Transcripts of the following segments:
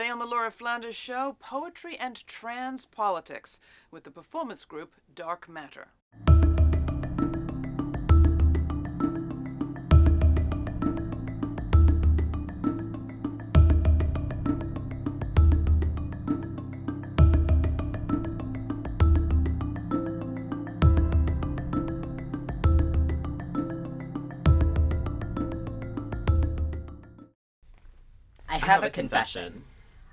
Today on the Laura Flanders Show, poetry and trans politics with the performance group Dark Matter. I have, a confession.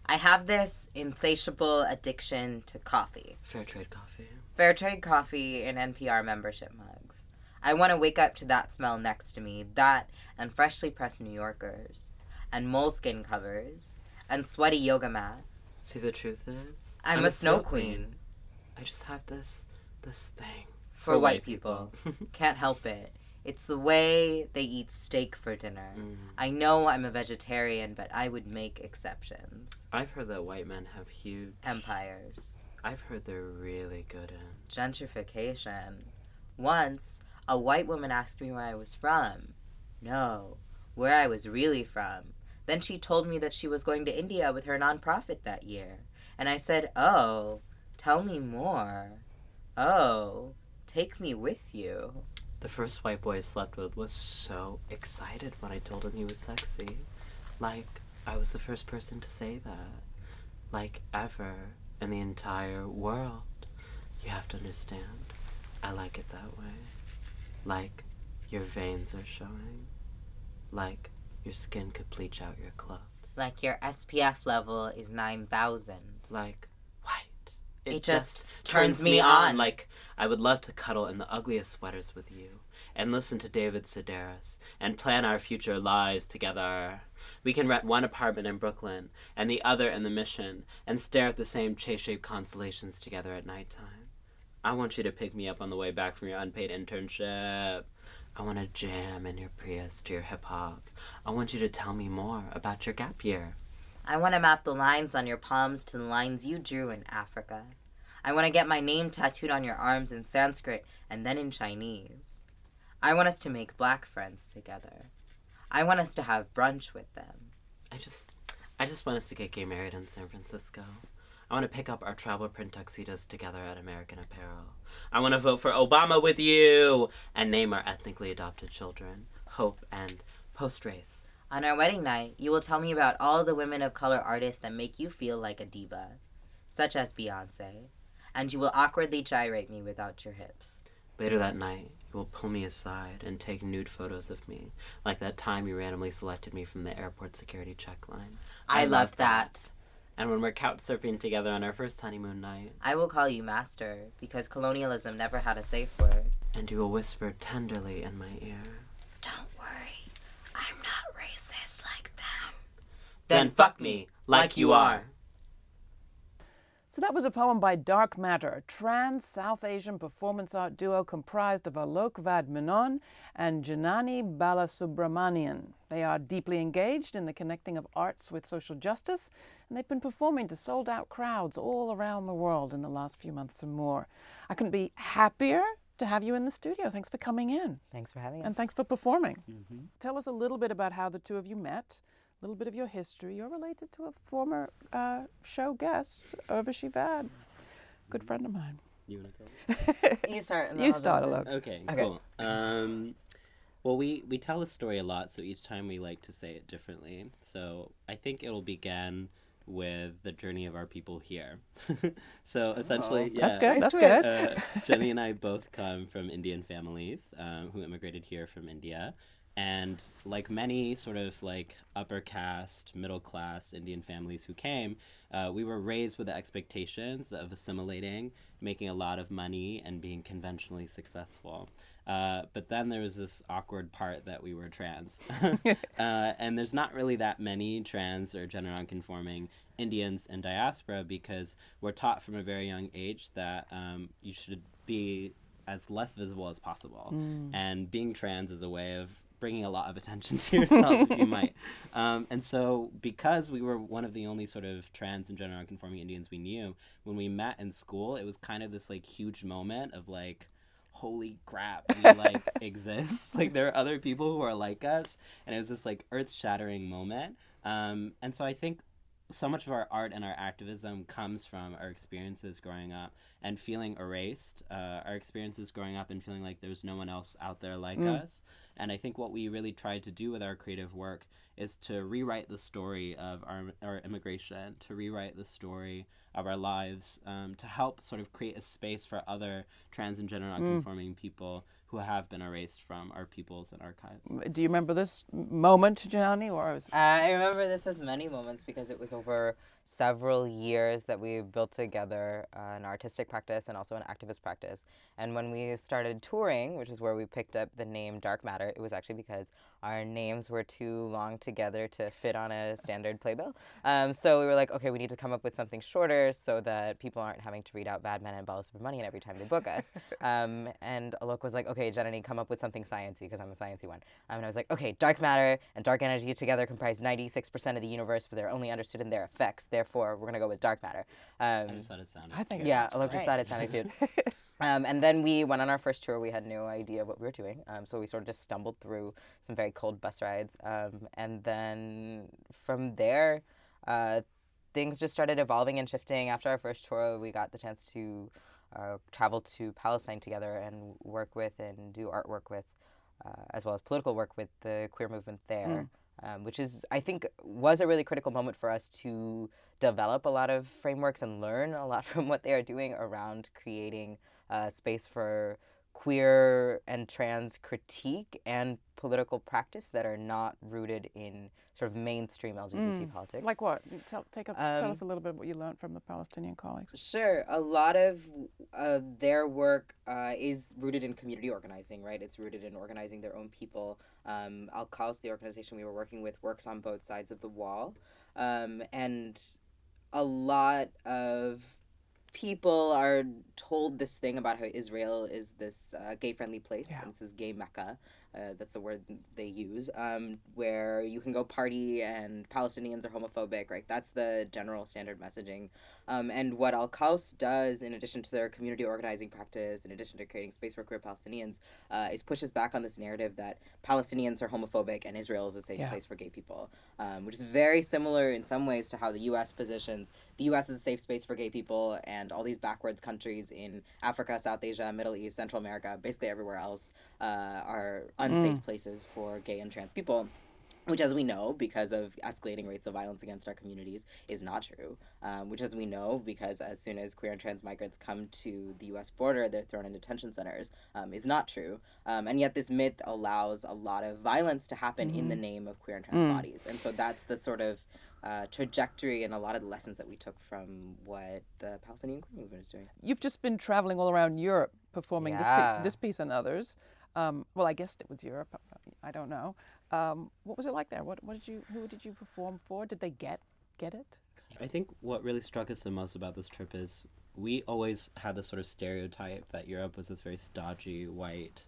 I have this insatiable addiction to coffee. Fair trade coffee. Fair trade coffee and NPR membership mugs. I want to wake up to that smell next to me, that and freshly pressed New Yorkers, and moleskin covers, and sweaty yoga mats. See, the truth is, I'm, a snow queen. I just have this, this thing For, white people. Can't help it. It's the way they eat steak for dinner. Mm. I know I'm a vegetarian, but I would make exceptions. I've heard that white men have huge. Empires. I've heard they're really good at gentrification. Once, a white woman asked me where I was from. No, where I was really from. Then she told me that she was going to India with her nonprofit that year. And I said, Oh, tell me more. Oh, take me with you. The first white boy I slept with was so excited when I told him he was sexy. Like, I was the first person to say that. Like, ever in the entire world. You have to understand. I like it that way. Like, your veins are showing. Like, your skin could bleach out your clothes. Like your SPF level is 9,000. Like, white. It just turns me on. Like, I would love to cuddle in the ugliest sweaters with you and listen to David Sedaris and plan our future lives together. We can rent one apartment in Brooklyn and the other in the Mission and stare at the same chase shaped constellations together at nighttime. I want you to pick me up on the way back from your unpaid internship. I want to jam in your Prius to your hip hop. I want you to tell me more about your gap year. I want to map the lines on your palms to the lines you drew in Africa. I want to get my name tattooed on your arms in Sanskrit and then in Chinese. I want us to make black friends together. I want us to have brunch with them. I just, I just want us to get gay married in San Francisco. I want to pick up our travel print tuxedos together at American Apparel. I want to vote for Obama with you and name our ethnically adopted children Hope and Post Race. On our wedding night, you will tell me about all the women of color artists that make you feel like a diva, such as Beyonce, and you will awkwardly gyrate me without your hips. Later that night, you will pull me aside and take nude photos of me, like that time you randomly selected me from the airport security check line. I, love that. And when we're couch surfing together on our first honeymoon night, I will call you master because colonialism never had a safe word. and you will whisper tenderly in my ear. Don't worry, I'm not racist like them. Then fuck me like you are. So that was a poem by Dark Matter, a trans South Asian performance art duo comprised of Alok Vaid Menon and Janani Balasubramanian. They are deeply engaged in the connecting of arts with social justice, and they've been performing to sold out crowds all around the world in the last few months and more. I couldn't be happier to have you in the studio. Thanks for coming in. Thanks for having us. And thanks for performing. Mm-hmm. Tell us a little bit about how the two of you met, a little bit of your history. You're related to a former uh, show guest, Urvashi Vaid, good friend of mine. You want to tell? you start. and You I'll start, Alok. Okay, Okay. cool. Um, well, we we tell a story a lot, so each time we like to say it differently. So I think it'll begin with the journey of our people here. so essentially, yeah, That's good. Nice That's twist. good. uh, Jenny and I both come from Indian families um, who immigrated here from India. And like many sort of like upper caste, middle class Indian families who came, uh, we were raised with the expectations of assimilating, making a lot of money, and being conventionally successful. Uh, but then there was this awkward part that we were trans. uh, and there's not really that many trans or gender nonconforming Indians in diaspora because we're taught from a very young age that um, you should be as less visible as possible. And being trans is a way of bringing a lot of attention to yourself, if you might. Um, and so, because we were one of the only sort of trans and gender nonconforming Indians we knew, when we met in school, it was kind of this like huge moment of like, holy crap, we like exist. Like there are other people who are like us, and it was this like earth shattering moment. Um, and so I think so much of our art and our activism comes from our experiences growing up and feeling erased. Uh, our experiences growing up and feeling like there's no one else out there like Mm. us. And I think what we really tried to do with our creative work is to rewrite the story of our, our immigration, to rewrite the story of our lives, um, to help sort of create a space for other trans and gender nonconforming people who have been erased from our peoples and archives. Do you remember this moment, Janani? or was I remember this as many moments because it was over several years that we built together uh, an artistic practice and also an activist practice. And when we started touring, which is where we picked up the name Dark Matter, it was actually because our names were too long together to fit on a standard playbill. Um, so we were like, okay, we need to come up with something shorter so that people aren't having to read out Vaid Menon and Balasubramanian every time they book us. um, and Alok was like, okay, Janani, come up with something sciencey because I'm a sciencey one. Um, and I was like, okay, dark matter and dark energy together comprise 96% of the universe, but they're only understood in their effects. Therefore, we're going to go with dark matter. I Um, just thought it sounded I think it yeah, sounds Alok just thought it sounded cute. Um, and then we went on our first tour. We had no idea what we were doing. Um, so we sort of just stumbled through some very cold bus rides. Um, and then from there, uh, things just started evolving and shifting. After our first tour, we got the chance to uh, travel to Palestine together and work with and do artwork with, uh, as well as political work with the queer movement there. Um, which is, I think, was a really critical moment for us to develop a lot of frameworks and learn a lot from what they are doing around creating uh, space for queer and trans critique and political practice that are not rooted in sort of mainstream LGBT politics. like what? Tell, take us, tell Um, us a little bit what you learned from the Palestinian colleagues. Sure. A lot of uh, their work uh, is rooted in community organizing, right? It's rooted in organizing their own people. Um, Al Qaws, the organization we were working with, works on both sides of the wall. Um, and a lot of people are told this thing about how Israel is this uh, gay friendly place, Yeah. and it's this gay mecca. Uh, that's the word they use, um, where you can go party and Palestinians are homophobic, right? That's the general standard messaging. Um, and what Al Qaws does, in addition to their community organizing practice, in addition to creating space for queer Palestinians, uh, is pushes back on this narrative that Palestinians are homophobic and Israel is a safe Yeah. place for gay people, um, which is very similar in some ways to how the U.S. positions the U.S. is a safe space for gay people, and all these backwards countries in Africa, South Asia, Middle East, Central America, basically everywhere else, uh, are unsafe places for gay and trans people. Which, as we know, because of escalating rates of violence against our communities, is not true. Um, which, as we know, because as soon as queer and trans migrants come to the U.S. border, they're thrown in detention centers, um, is not true. Um, and yet, this myth allows a lot of violence to happen in the name of queer and trans bodies. And so, that's the sort of uh, trajectory and a lot of the lessons that we took from what the Palestinian queer movement is doing. You've just been traveling all around Europe performing this, Yeah. pi- this piece and others. Um, well, I guessed it was Europe. I don't know. Um, what was it like there? What, what did you? Who did you perform for? Did they get get it? I think what really struck us the most about this trip is we always had this sort of stereotype that Europe was this very stodgy, white,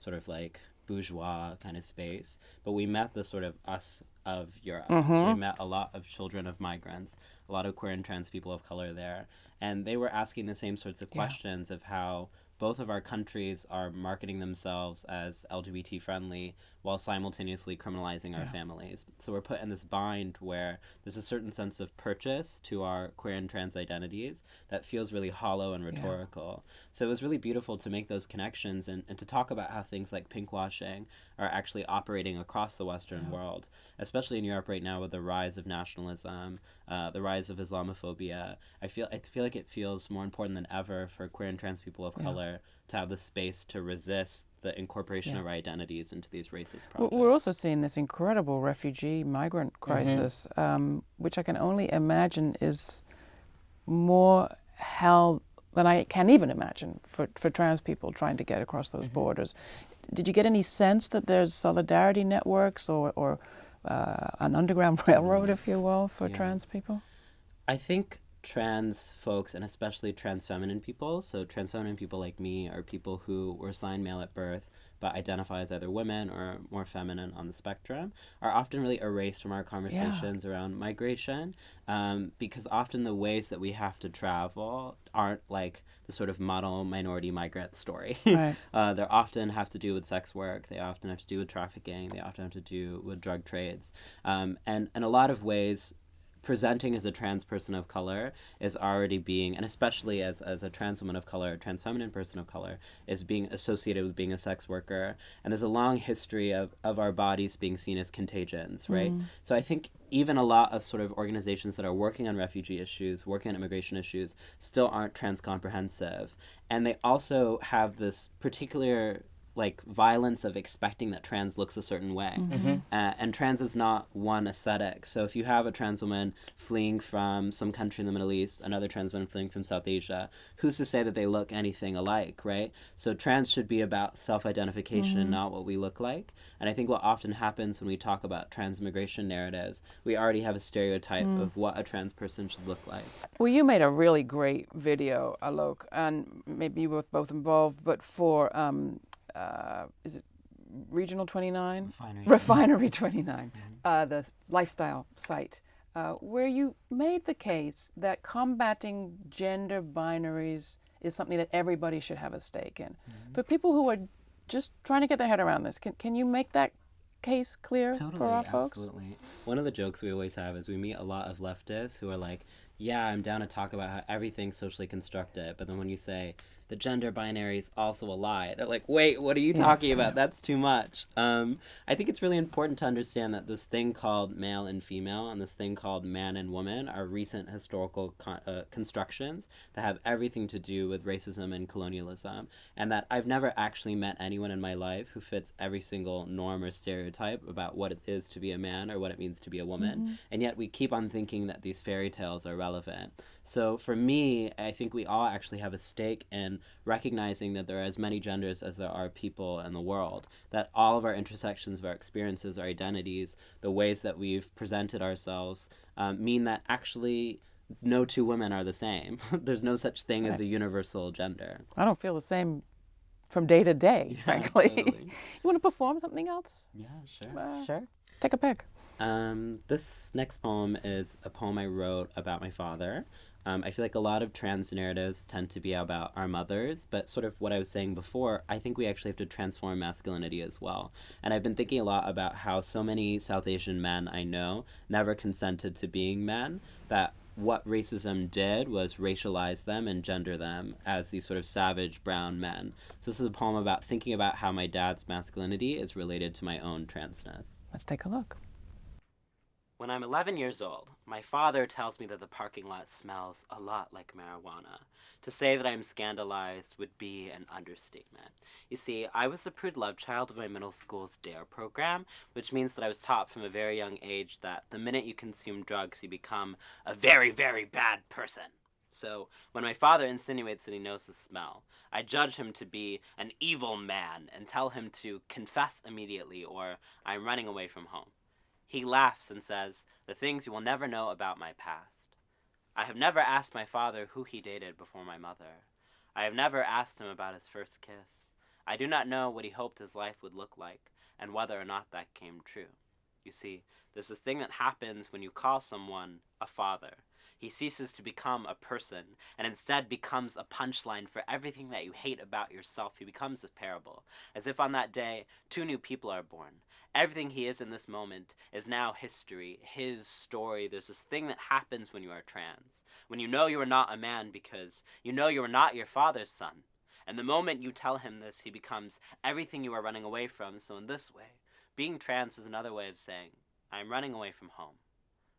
sort of like bourgeois kind of space. But we met the sort of us of Europe. So we mm-hmm. met a lot of children of migrants, a lot of queer and trans people of color there. And they were asking the same sorts of Yeah. questions of how both of our countries are marketing themselves as LGBT friendly while simultaneously criminalizing our Yeah. families. So we're put in this bind where there's a certain sense of purchase to our queer and trans identities that feels really hollow and rhetorical. So it was really beautiful to make those connections and, and to talk about how things like pinkwashing are actually operating across the Western world, especially in Europe right now with the rise of nationalism, uh, the rise of Islamophobia. I feel I feel like it feels more important than ever for queer and trans people of color to have the space to resist the incorporation Yeah. of our identities into these racist projects. We're also seeing this incredible refugee migrant crisis, um, which I can only imagine is more hell than I can even imagine for, for trans people trying to get across those borders. Did you get any sense that there's solidarity networks or, or uh, an underground railroad, if you will, for Yeah. trans people? I think trans folks, and especially trans feminine people, so trans feminine people like me are people who were assigned male at birth but identify as either women or more feminine on the spectrum, are often really erased from our conversations around migration um, because often the ways that we have to travel aren't like the sort of model minority migrant story. Right. uh, they often have to do with sex work. They often have to do with trafficking. They often have to do with drug trades. Um, and in a lot of ways, presenting as a trans person of color is already being, and especially as, as a trans woman of color, a trans feminine person of color, is being associated with being a sex worker. And there's a long history of, of our bodies being seen as contagions, right? Mm. So I think even a lot of sort of organizations that are working on refugee issues, working on immigration issues, still aren't trans comprehensive. And they also have this particular like violence of expecting that trans looks a certain way. Mm-hmm. Uh, and trans is not one aesthetic. So if you have a trans woman fleeing from some country in the Middle East, another trans woman fleeing from South Asia, who's to say that they look anything alike, right? So trans should be about self identification mm-hmm. and not what we look like. And I think what often happens when we talk about trans transmigration narratives, we already have a stereotype mm. of what a trans person should look like. Well, you made a really great video, Alok, and maybe you were both involved, but for um, uh, is it Regional 29? Refinery, Refinery 29, mm-hmm. uh, the lifestyle site, uh, where you made the case that combating gender binaries is something that everybody should have a stake in. Mm-hmm. For people who are just trying to get their head around this, can, can you make that case clear totally, for our folks? Absolutely. One of the jokes we always have is we meet a lot of leftists who are like, yeah, I'm down to talk about how everything's socially constructed, but then when you say, the gender binary is also a lie. They're like, wait, what are you talking about? That's too much. Um, I think it's really important to understand that this thing called male and female and this thing called man and woman are recent historical con- uh, constructions that have everything to do with racism and colonialism, and that I've never actually met anyone in my life who fits every single norm or stereotype about what it is to be a man or what it means to be a woman, mm-hmm. and yet we keep on thinking that these fairy tales are relevant. So for me, I think we all actually have a stake in recognizing that there are as many genders as there are people in the world, that all of our intersections of our experiences, our identities, the ways that we've presented ourselves um, mean that actually no two women are the same. There's no such thing right. as a universal gender. I don't feel the same from day to day, yeah, frankly. Totally. you want to perform something else? Yeah, sure. Uh, sure. Take a pick. Um, this next poem is a poem I wrote about my father. Um, I feel like a lot of trans narratives tend to be about our mothers, but sort of what I was saying before, I think we actually have to transform masculinity as well. And I've been thinking a lot about how so many South Asian men I know never consented to being men, that what racism did was racialize them and gender them as these sort of savage brown men. So this is a poem about thinking about how my dad's masculinity is related to my own transness. Let's take a look. When I'm 11 years old, my father tells me that the parking lot smells a lot like marijuana. To say that I'm scandalized would be an understatement. You see, I was the prude love child of my middle school's DARE program, which means that I was taught from a very young age that the minute you consume drugs, you become a very, very bad person. So, when my father insinuates that he knows the smell, I judge him to be an evil man and tell him to confess immediately or I'm running away from home. He laughs and says, The things you will never know about my past. I have never asked my father who he dated before my mother. I have never asked him about his first kiss. I do not know what he hoped his life would look like, and whether or not that came true. You see, there's this thing that happens when you call someone a father. He ceases to become a person and instead becomes a punchline for everything that you hate about yourself. He becomes a parable, as if on that day two new people are born. Everything he is in this moment is now history, his story. There's this thing that happens when you are trans, when you know you are not a man because you know you are not your father's son. And the moment you tell him this, he becomes everything you are running away from. So, in this way, being trans is another way of saying, I am running away from home.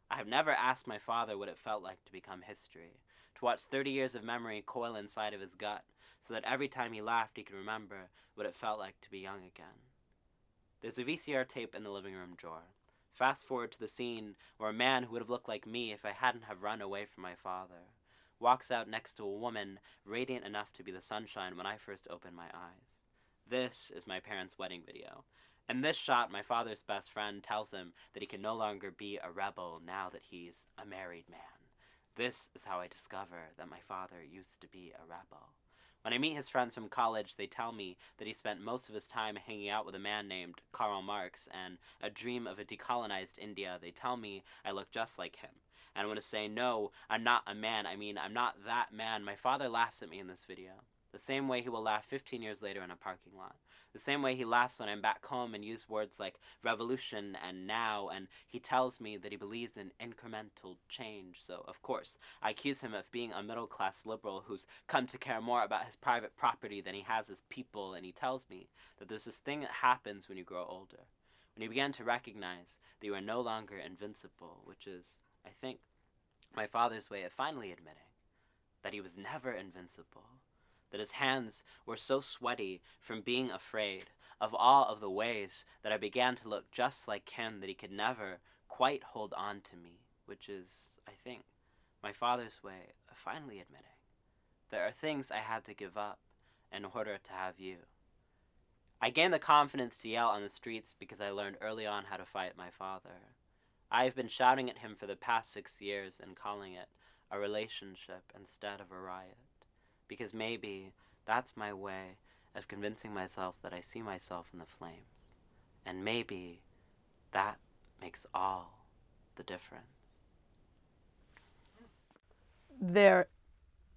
I have never asked my father what it felt like to become history, to watch 30 years of memory coil inside of his gut, so that every time he laughed he could remember what it felt like to be young again. There's a VCR tape in the living room drawer. Fast forward to the scene where a man who would have looked like me if I hadn't have run away from my father walks out next to a woman radiant enough to be the sunshine when I first opened my eyes. This is my parents' wedding video, in this shot, my father's best friend tells him that he can no longer be a rebel now that he's a married man. This is how I discover that my father used to be a rebel. When I meet his friends from college, they tell me that he spent most of his time hanging out with a man named Karl Marx and a dream of a decolonized India. They tell me I look just like him. And I want to say, no, I'm not a man. I mean, I'm not that man. My father laughs at me in this video. The same way he will laugh 15 years later in a parking lot. The same way he laughs when I'm back home and use words like revolution and now, and he tells me that he believes in incremental change. So, of course, I accuse him of being a middle class liberal who's come to care more about his private property than he has his people, and he tells me that there's this thing that happens when you grow older. When you begin to recognize that you are no longer invincible, which is, I think, my father's way of finally admitting that he was never invincible that his hands were so sweaty from being afraid of all of the ways that I began to look just like him, that he could never quite hold on to me, which is, I think, my father's way of finally admitting there are things I had to give up in order to have you. I gained the confidence to yell on the streets because I learned early on how to fight my father. I have been shouting at him for the past six years and calling it a relationship instead of a riot because maybe that's my way of convincing myself that I see myself in the flames. And maybe that makes all the difference. There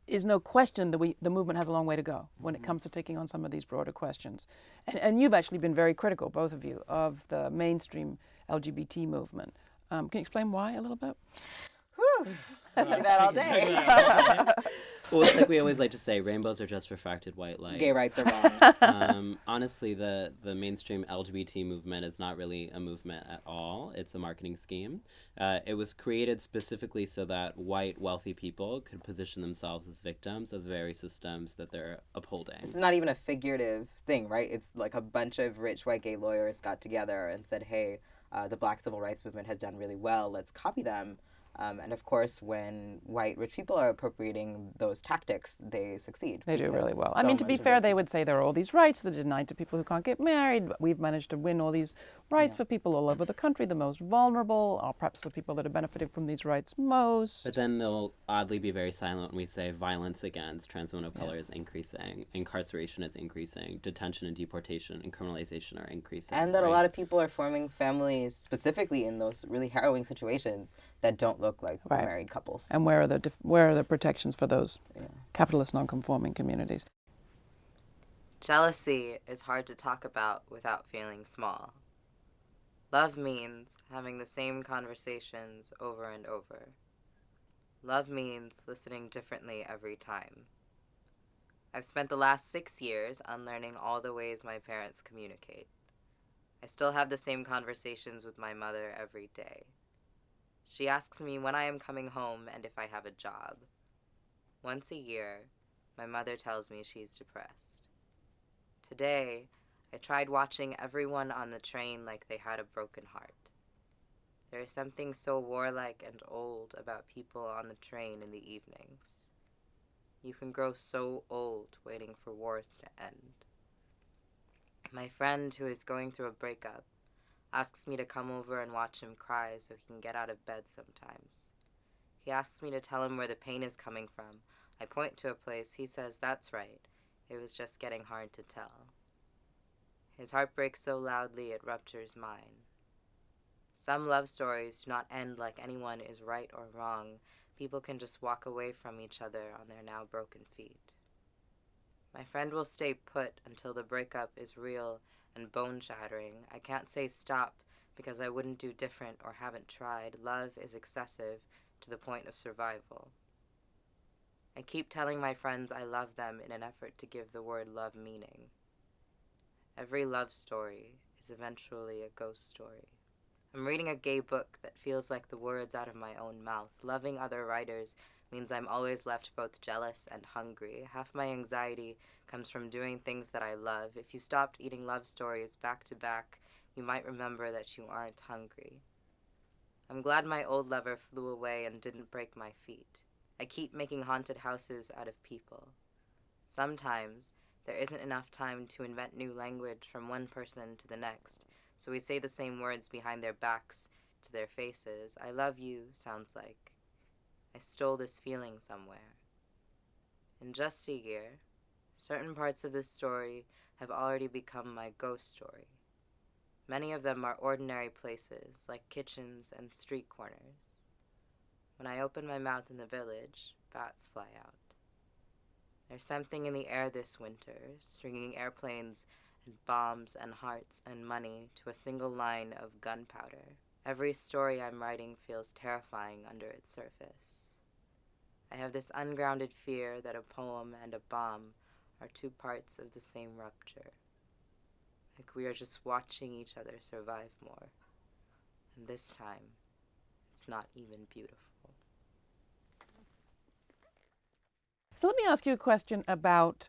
is no question that we, the movement has a long way to go when it comes to taking on some of these broader questions. And, and you've actually been very critical, both of you, of the mainstream LGBT movement. Um, can you explain why a little bit? Whew. do that all day. well, it's like we always like to say, rainbows are just refracted white light. Gay rights are wrong. um, honestly, the the mainstream LGBT movement is not really a movement at all. It's a marketing scheme. Uh, it was created specifically so that white wealthy people could position themselves as victims of the very systems that they're upholding. This is not even a figurative thing, right? It's like a bunch of rich white gay lawyers got together and said, "Hey, uh, the Black Civil Rights Movement has done really well. Let's copy them." Um, and of course, when white rich people are appropriating those tactics, they succeed. They do really well. so I mean, to be fair, they would say there are all these rights that are denied to people who can't get married. But we've managed to win all these rights for people all over the country, the most vulnerable, or perhaps the people that are benefiting from these rights most. But then they'll oddly be very silent when we say violence against trans women of color is increasing, incarceration is increasing, detention and deportation and criminalization are increasing. and that a lot of people are forming families specifically in those really harrowing situations that don't look like Right. married couples. And where are the dif- where are the protections for those capitalist non-conforming communities? Jealousy is hard to talk about without feeling small. Love means having the same conversations over and over. Love means listening differently every time. I've spent the last six years unlearning all the ways my parents communicate. I still have the same conversations with my mother every day. She asks me when I am coming home and if I have a job. Once a year, my mother tells me she's depressed. Today, I tried watching everyone on the train like they had a broken heart. There is something so warlike and old about people on the train in the evenings. You can grow so old waiting for wars to end. My friend, who is going through a breakup, asks me to come over and watch him cry so he can get out of bed sometimes. He asks me to tell him where the pain is coming from. I point to a place. He says, That's right. It was just getting hard to tell. His heart breaks so loudly it ruptures mine. Some love stories do not end like anyone is right or wrong. People can just walk away from each other on their now broken feet. My friend will stay put until the breakup is real and bone shattering. I can't say stop because I wouldn't do different or haven't tried. Love is excessive to the point of survival. I keep telling my friends I love them in an effort to give the word love meaning. Every love story is eventually a ghost story. I'm reading a gay book that feels like the words out of my own mouth. Loving other writers means I'm always left both jealous and hungry. Half my anxiety comes from doing things that I love. If you stopped eating love stories back to back, you might remember that you aren't hungry. I'm glad my old lover flew away and didn't break my feet. I keep making haunted houses out of people. Sometimes there isn't enough time to invent new language from one person to the next, so we say the same words behind their backs to their faces. I love you sounds like I stole this feeling somewhere. In just a year, certain parts of this story have already become my ghost story. Many of them are ordinary places, like kitchens and street corners. When I open my mouth in the village, bats fly out. There's something in the air this winter, stringing airplanes and bombs and hearts and money to a single line of gunpowder. Every story I'm writing feels terrifying under its surface. I have this ungrounded fear that a poem and a bomb are two parts of the same rupture. Like we are just watching each other survive more. And this time, it's not even beautiful. So let me ask you a question about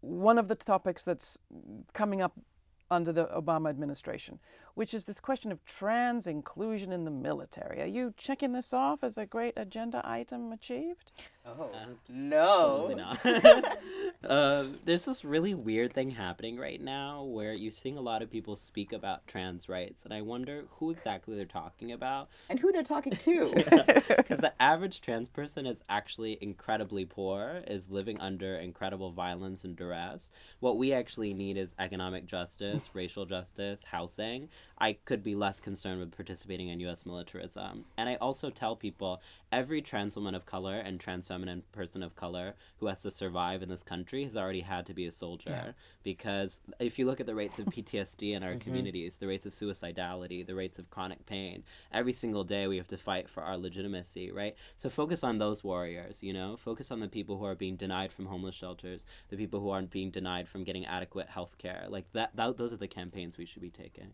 one of the topics that's coming up under the Obama administration, which is this question of trans inclusion in the military. Are you checking this off as a great agenda item achieved? Oh, uh, Absolutely no. uh, there's this really weird thing happening right now where you're seeing a lot of people speak about trans rights, and I wonder who exactly they're talking about. And who they're talking to. Because the average trans person is actually incredibly poor, is living under incredible violence and duress. What we actually need is economic justice, racial justice, housing. I could be less concerned with participating in U.S. militarism. And I also tell people every trans woman of color and trans feminine person of color who has to survive in this country has already had to be a soldier. Yeah. Because if you look at the rates of PTSD in our Mhm. communities, the rates of suicidality, the rates of chronic pain, every single day we have to fight for our legitimacy, right? So focus on those warriors, you know? Focus on the people who are being denied from homeless shelters, the people who aren't being denied from getting adequate health care. Like that, that those are the campaigns we should be taking.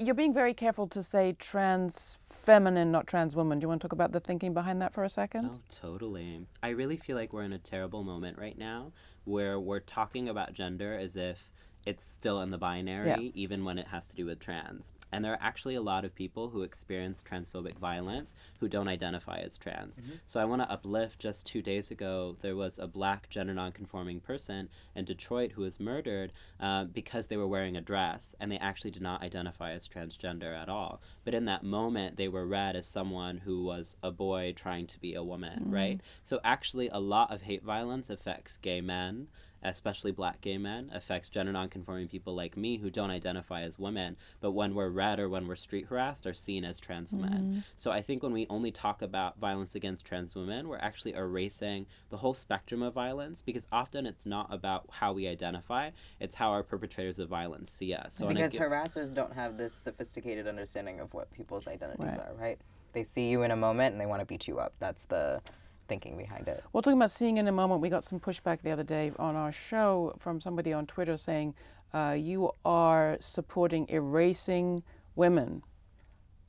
You're being very careful to say trans feminine, not trans woman. Do you want to talk about the thinking behind that for a second? Oh, totally. I really feel like we're in a terrible moment right now where we're talking about gender as if it's still in the binary, even when it has to do with trans. And there are actually a lot of people who experience transphobic violence who don't identify as trans. So I want to uplift just two days ago, there was a black gender nonconforming person in Detroit who was murdered uh, because they were wearing a dress and they actually did not identify as transgender at all. But in that moment, they were read as someone who was a boy trying to be a woman, right? So actually, a lot of hate violence affects gay men. Especially black gay men, affects gender nonconforming people like me who don't identify as women, but when we're read or when we're street harassed, are seen as trans men. Mm-hmm. So I think when we only talk about violence against trans women, we're actually erasing the whole spectrum of violence because often it's not about how we identify, it's how our perpetrators of violence see us. So because give- harassers don't have this sophisticated understanding of what people's identities Right. are, right? They see you in a moment and they want to beat you up. That's the thinking behind it. Well, talking about seeing in a moment, we got some pushback the other day on our show from somebody on Twitter saying uh, you are supporting erasing women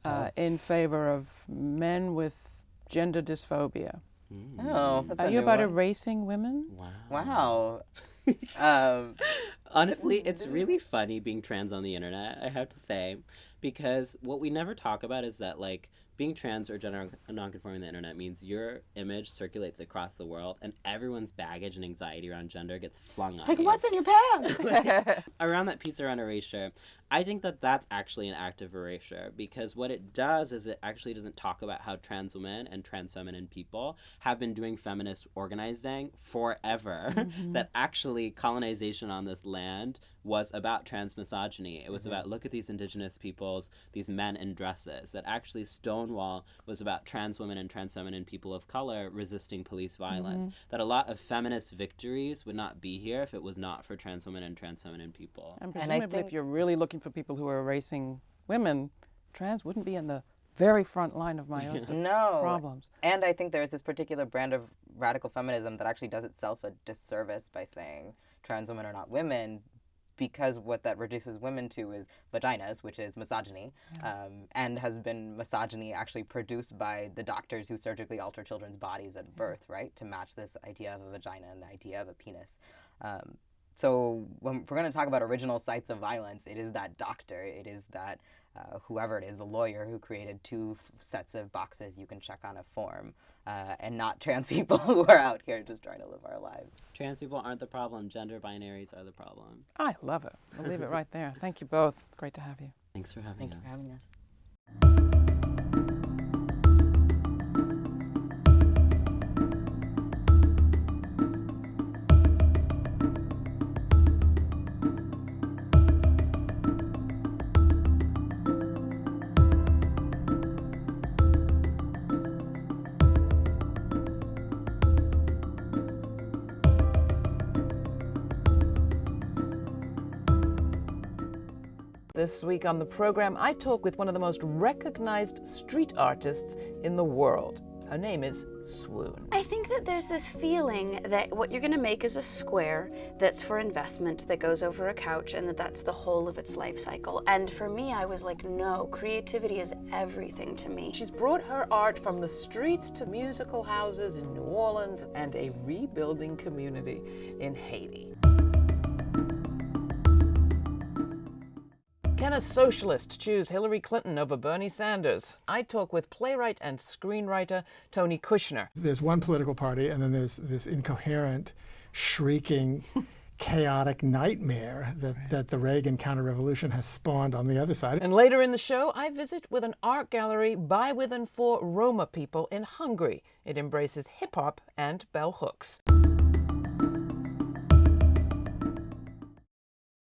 uh, in favor of men with gender dysphoria. Mm. Oh, that's Are a you new about one. erasing women? Wow. Wow. um, Honestly, it's really funny being trans on the internet, I have to say, because what we never talk about is that, like, being trans or gender nonconforming on the internet means your image circulates across the world and everyone's baggage and anxiety around gender gets flung on like, you. what's in your pants? Like, around that piece around erasure, I think that that's actually an act of erasure because what it does is it actually doesn't talk about how trans women and trans feminine people have been doing feminist organizing forever. Mm-hmm. that actually colonization on this land was about trans misogyny. It was about mm-hmm. look at these indigenous peoples, these men in dresses. That actually Stonewall was about trans women and trans feminine people of color resisting police violence. Mm-hmm. That a lot of feminist victories would not be here if it was not for trans women and trans feminine people. And And I presumably, if you're really looking for people who are erasing women, trans wouldn't be in the very front line of my list of no. problems. And I think there's this particular brand of radical feminism that actually does itself a disservice by saying trans women are not women because what that reduces women to is vaginas, which is misogyny, um, and has been misogyny actually produced by the doctors who surgically alter children's bodies at birth, right, to match this idea of a vagina and the idea of a penis. Um, so when we're going to talk about original sites of violence, it is that doctor, it is that uh, whoever it is, the lawyer who created two f- sets of boxes you can check on a form, uh, and not trans people who are out here just trying to live our lives. Trans people aren't the problem. Gender binaries are the problem. I love it. I'll leave it right there. Thank you both. Great to have you. Thanks for having Thank you for having us. This week on the program, I talk with one of the most recognized street artists in the world. Her name is Swoon. I think that there's this feeling that what you're going to make is a square that's for investment that goes over a couch and that that's the whole of its life cycle. And for me, I was like, no, creativity is everything to me. She's brought her art from the streets to musical houses in New Orleans and a rebuilding community in Haiti. Can a socialist choose Hillary Clinton over Bernie Sanders? I talk with playwright and screenwriter Tony Kushner. There's one political party, and then there's this incoherent, shrieking, chaotic nightmare that, that the Reagan counter-revolution has spawned on the other side. And later in the show, I visit with an art gallery by, with, and for Roma people in Hungary. It embraces hip hop and bell hooks.